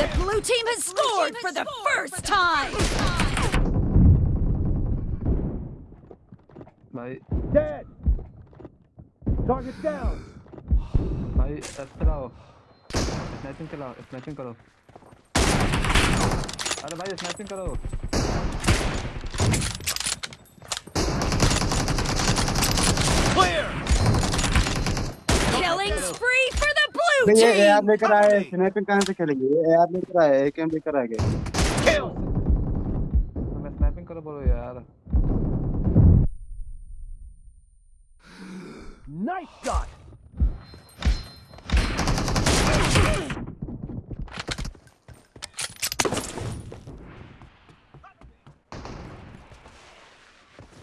The blue team has scored for the first time. भाई Dead. Target down. भाई ऐसे चलाओ स्नैचिंग चलाओ स्नैचिंग करो अरे भाई स्नैचिंग करो Clear. Killing spree for the blue नहीं, ये एआर. लेकर आए स्नाइपिंग कहाँ से खेलेंगे? ये एआर लेकर आए एकेएम लेकर आ गए मैं स्नाइपिंग स्नैपिंग करो बोलो यार। Nice shot.